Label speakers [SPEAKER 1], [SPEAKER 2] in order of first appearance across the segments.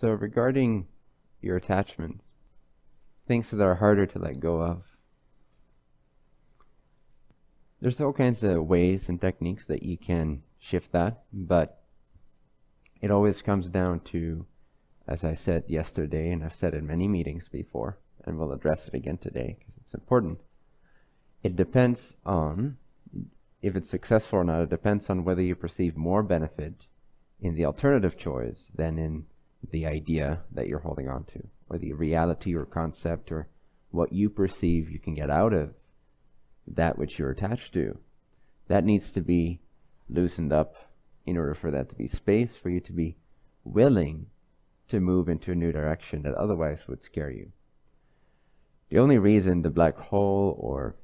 [SPEAKER 1] So regarding your attachments, things that are harder to let go of, there's all kinds of ways and techniques that you can shift that, but it always comes down to, as I said yesterday, and I've said in many meetings before, and we'll address it again today because it's important. It depends on, if it's successful or not, it depends on whether you perceive more benefit in the alternative choice than in the idea that you're holding on to, or the reality or concept or what you perceive you can get out of that which you're attached to. That needs to be loosened up in order for that to be space for you to be willing to move into a new direction that otherwise would scare you. The only reason the black hole or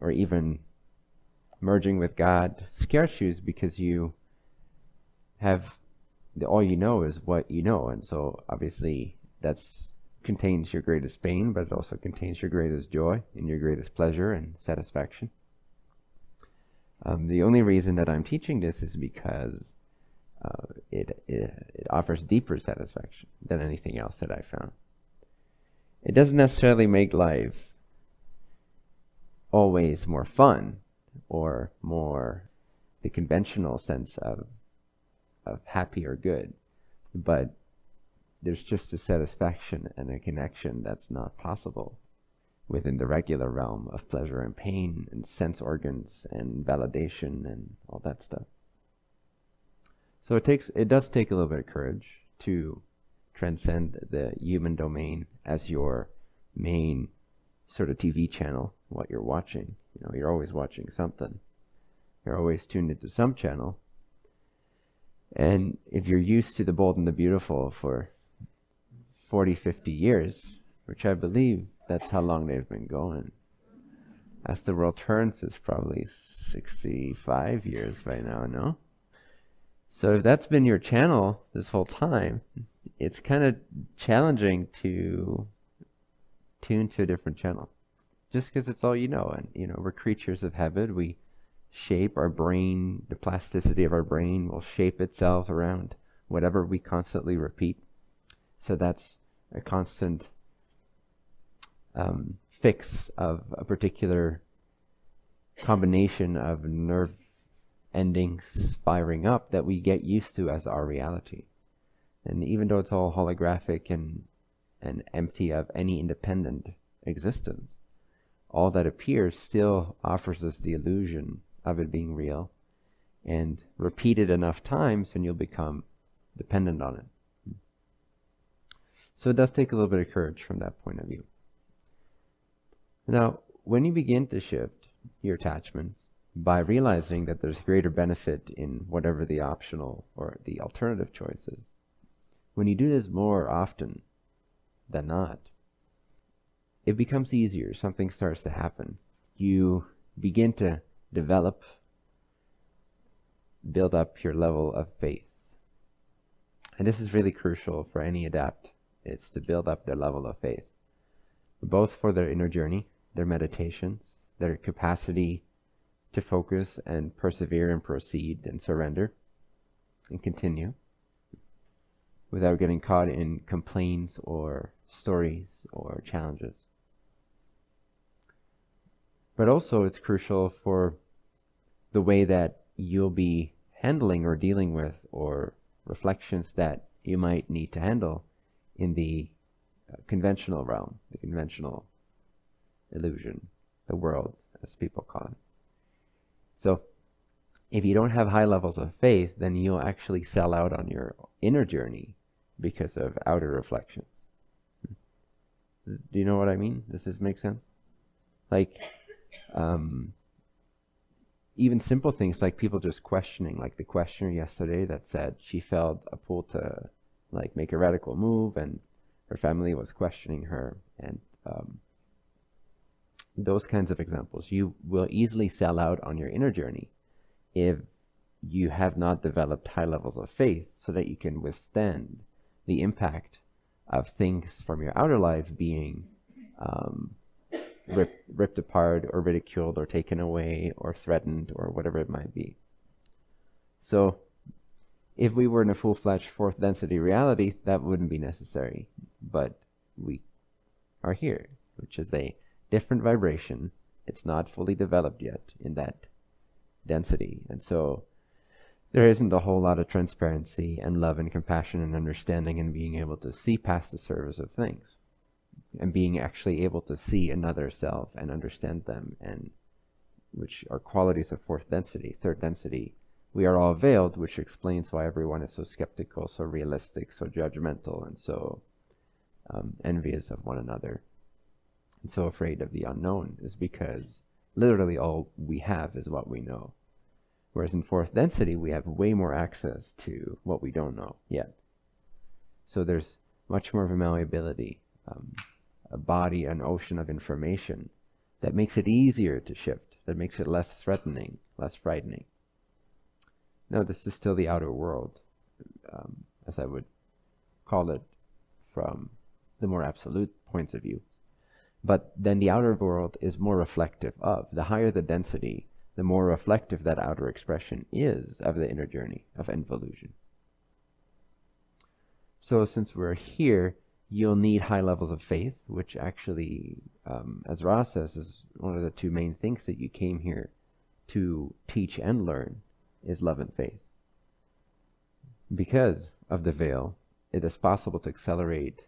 [SPEAKER 1] or even merging with God scares you is because you have all you know is what you know and so obviously that's contains your greatest pain, but it also contains your greatest joy and your greatest pleasure and satisfaction. Um, the only reason that I'm teaching this is because uh, it, it, it offers deeper satisfaction than anything else that I found. It doesn't necessarily make life always more fun or more the conventional sense of of happy or good, but there's just a satisfaction and a connection that's not possible within the regular realm of pleasure and pain and sense organs and validation and all that stuff. So it takes it does take a little bit of courage to transcend the human domain as your main sort of TV channel, what you're watching. You know, you're always watching something. You're always tuned into some channel. And if you're used to the bold and the beautiful for 40, 50 years, which I believe that's how long they've been going. As the world turns, it's probably 65 years by now, no? So if that's been your channel this whole time, it's kind of challenging to tune to a different channel. Just because it's all you know. And, you know, we're creatures of habit. We shape our brain, the plasticity of our brain will shape itself around whatever we constantly repeat. So that's a constant um, fix of a particular combination of nerve endings firing up that we get used to as our reality. And even though it's all holographic and, and empty of any independent existence, all that appears still offers us the illusion of it being real. And repeat it enough times and you'll become dependent on it. So it does take a little bit of courage from that point of view. Now, when you begin to shift your attachments by realizing that there's greater benefit in whatever the optional or the alternative choice is, when you do this more often than not, it becomes easier. Something starts to happen. You begin to develop, build up your level of faith. And this is really crucial for any adept. it's to build up their level of faith, both for their inner journey, their meditations, their capacity to focus and persevere and proceed and surrender and continue without getting caught in complaints or stories or challenges. But also, it's crucial for the way that you'll be handling or dealing with or reflections that you might need to handle in the uh, conventional realm, the conventional illusion, the world, as people call it. So, if you don't have high levels of faith, then you'll actually sell out on your inner journey because of outer reflections. Do you know what I mean? Does this make sense? Like, um, even simple things like people just questioning, like the questioner yesterday that said she felt a pull to like make a radical move, and her family was questioning her, and um, those kinds of examples. You will easily sell out on your inner journey if you have not developed high levels of faith so that you can withstand the impact of things from your outer life being um, rip, ripped apart or ridiculed or taken away or threatened or whatever it might be. So If we were in a full-fledged fourth density reality, that wouldn't be necessary. But we are here, which is a different vibration. It's not fully developed yet in that density. And so there isn't a whole lot of transparency and love and compassion and understanding and being able to see past the surface of things and being actually able to see another self and understand them and which are qualities of fourth density, third density. We are all veiled, which explains why everyone is so skeptical, so realistic, so judgmental, and so um, envious of one another, and so afraid of the unknown, is because literally all we have is what we know. Whereas in fourth density, we have way more access to what we don't know yet. So there's much more of a malleability, um, a body, an ocean of information that makes it easier to shift, that makes it less threatening, less frightening. No, this is still the outer world, um, as I would call it from the more absolute points of view. But then the outer world is more reflective of. The higher the density, the more reflective that outer expression is of the inner journey of involution. So since we're here, you'll need high levels of faith, which actually, um, as Ra says, is one of the two main things that you came here to teach and learn is love and faith. Because of the veil, it is possible to accelerate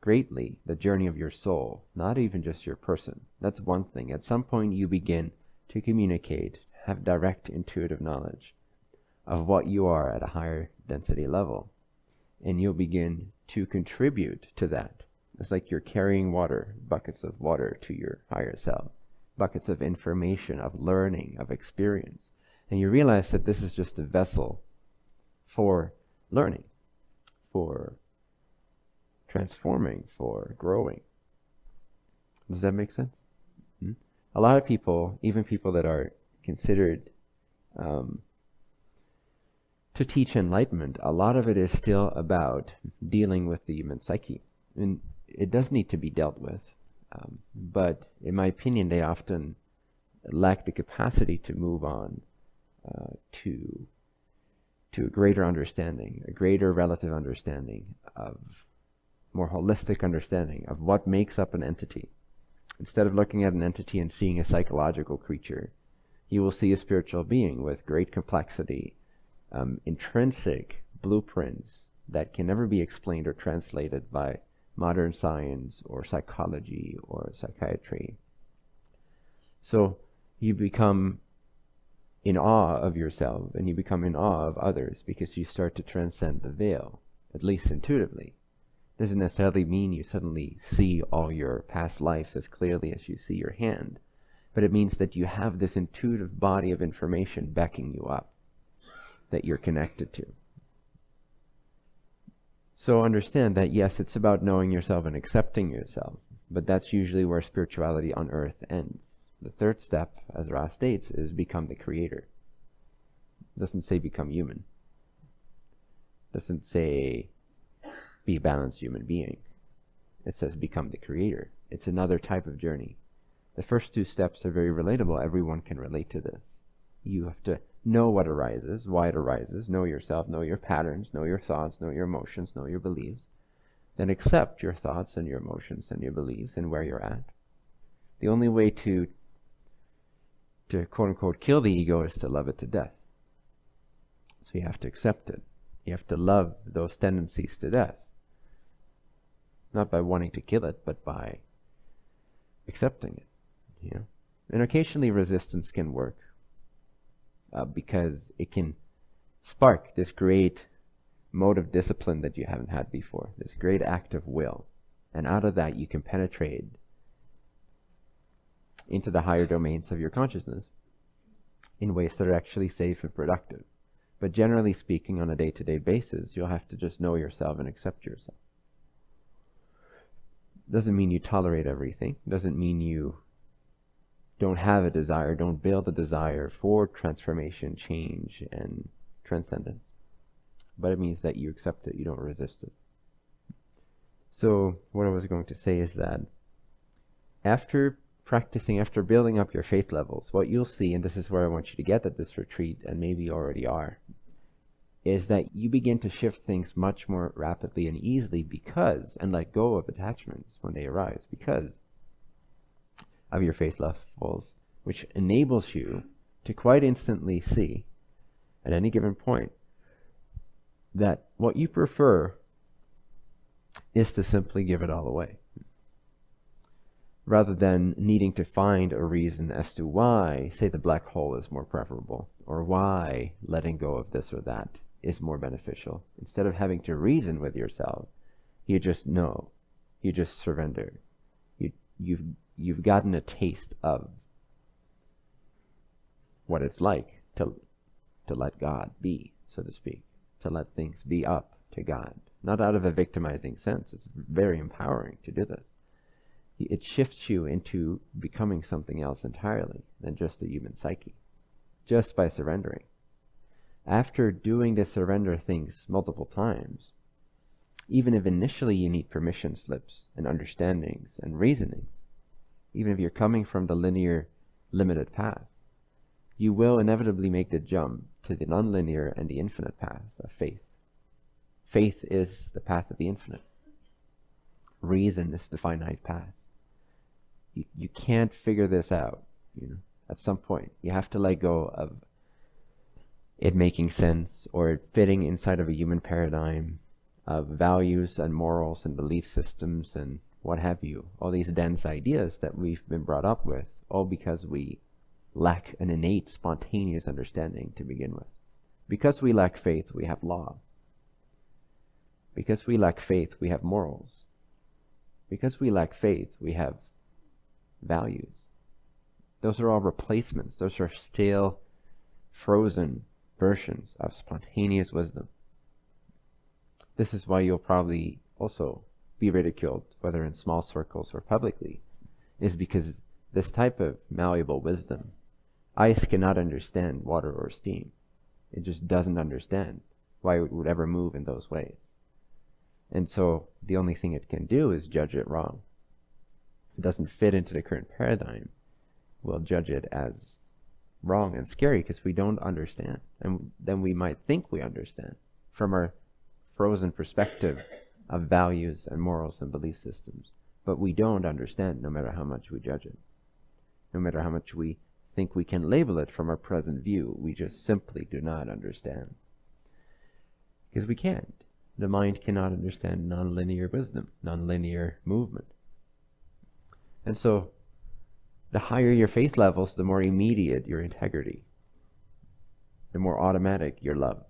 [SPEAKER 1] greatly the journey of your soul, not even just your person. That's one thing. At some point, you begin to communicate, have direct intuitive knowledge of what you are at a higher density level. And you'll begin to contribute to that. It's like you're carrying water, buckets of water to your higher self, buckets of information, of learning, of experience. And you realize that this is just a vessel for learning, for transforming, for growing. Does that make sense? Hmm? A lot of people, even people that are considered um, to teach enlightenment, a lot of it is still about dealing with the human psyche. And it does need to be dealt with. Um, but in my opinion, they often lack the capacity to move on uh, to to a greater understanding, a greater relative understanding of more holistic understanding of what makes up an entity. Instead of looking at an entity and seeing a psychological creature, you will see a spiritual being with great complexity, um, intrinsic blueprints that can never be explained or translated by modern science or psychology or psychiatry. So you become in awe of yourself and you become in awe of others because you start to transcend the veil, at least intuitively doesn't necessarily mean you suddenly see all your past lives as clearly as you see your hand, but it means that you have this intuitive body of information backing you up that you're connected to. So understand that yes, it's about knowing yourself and accepting yourself, but that's usually where spirituality on earth ends. The third step, as Ra states, is become the creator. It doesn't say become human. It doesn't say be a balanced human being. It says become the creator. It's another type of journey. The first two steps are very relatable. Everyone can relate to this. You have to know what arises, why it arises, know yourself, know your patterns, know your thoughts, know your emotions, know your beliefs. Then accept your thoughts and your emotions and your beliefs and where you're at. The only way to to quote unquote kill the ego is to love it to death. So you have to accept it. You have to love those tendencies to death not by wanting to kill it, but by accepting it. You know? And occasionally resistance can work uh, because it can spark this great mode of discipline that you haven't had before, this great act of will. And out of that, you can penetrate into the higher domains of your consciousness in ways that are actually safe and productive. But generally speaking, on a day to day basis, you'll have to just know yourself and accept yourself. Doesn't mean you tolerate everything. Doesn't mean you don't have a desire, don't build a desire for transformation, change, and transcendence. But it means that you accept it, you don't resist it. So, what I was going to say is that after practicing, after building up your faith levels, what you'll see, and this is where I want you to get at this retreat, and maybe you already are, is that you begin to shift things much more rapidly and easily because, and let go of attachments when they arise, because of your faith levels, which enables you to quite instantly see at any given point that what you prefer is to simply give it all away rather than needing to find a reason as to why, say, the black hole is more preferable, or why letting go of this or that is more beneficial. Instead of having to reason with yourself, you just know. You just surrender. You, you've, you've gotten a taste of what it's like to, to let God be, so to speak, to let things be up to God. Not out of a victimizing sense. It's very empowering to do this. It shifts you into becoming something else entirely than just a human psyche, just by surrendering. After doing the surrender things multiple times, even if initially you need permission slips and understandings and reasonings, even if you're coming from the linear, limited path, you will inevitably make the jump to the nonlinear and the infinite path of faith. Faith is the path of the infinite. Reason is the finite path. You, you can't figure this out. You know, at some point, you have to let go of it making sense or it fitting inside of a human paradigm of values and morals and belief systems and what have you. All these dense ideas that we've been brought up with, all because we lack an innate, spontaneous understanding to begin with. Because we lack faith, we have law. Because we lack faith, we have morals. Because we lack faith, we have values. Those are all replacements. Those are stale, frozen versions of spontaneous wisdom. This is why you'll probably also be ridiculed, whether in small circles or publicly, is because this type of malleable wisdom, ice cannot understand water or steam. It just doesn't understand why it would ever move in those ways. And so the only thing it can do is judge it wrong. If it doesn't fit into the current paradigm, we'll judge it as wrong and scary because we don't understand. And then we might think we understand from our frozen perspective of values and morals and belief systems. But we don't understand no matter how much we judge it. No matter how much we think we can label it from our present view, we just simply do not understand. Because we can't. The mind cannot understand nonlinear wisdom, nonlinear movement. And so the higher your faith levels, the more immediate your integrity, the more automatic your love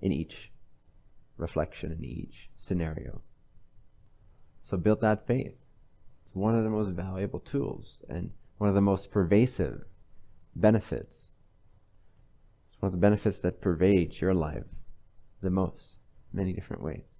[SPEAKER 1] in each reflection, in each scenario. So build that faith. It's one of the most valuable tools and one of the most pervasive benefits. It's one of the benefits that pervades your life the most, many different ways.